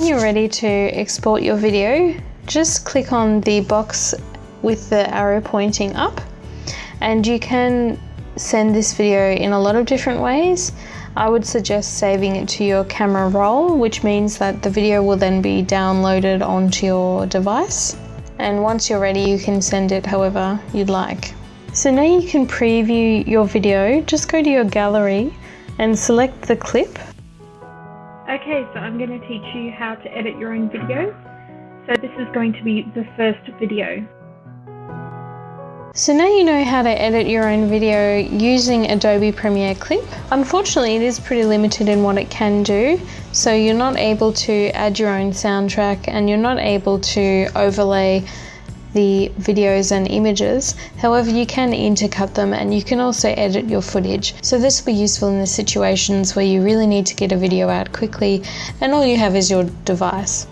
When you're ready to export your video, just click on the box with the arrow pointing up and you can send this video in a lot of different ways. I would suggest saving it to your camera roll, which means that the video will then be downloaded onto your device. And once you're ready, you can send it however you'd like. So now you can preview your video. Just go to your gallery and select the clip. Okay, so I'm going to teach you how to edit your own video. So this is going to be the first video. So now you know how to edit your own video using Adobe Premiere Clip. Unfortunately, it is pretty limited in what it can do. So you're not able to add your own soundtrack and you're not able to overlay the videos and images. However, you can intercut them and you can also edit your footage. So this will be useful in the situations where you really need to get a video out quickly and all you have is your device.